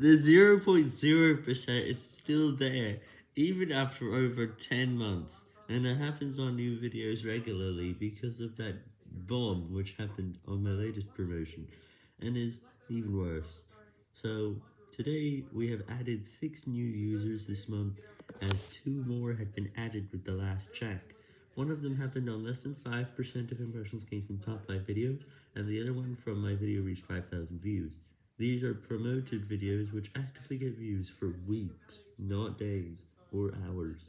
The 0.0% is still there, even after over 10 months, and it happens on new videos regularly because of that bomb which happened on my latest promotion, and is even worse. So, today we have added 6 new users this month, as 2 more had been added with the last check. One of them happened on less than 5% of impressions came from top 5 videos, and the other one from my video reached 5,000 views. These are promoted videos which actively get views for weeks, not days or hours.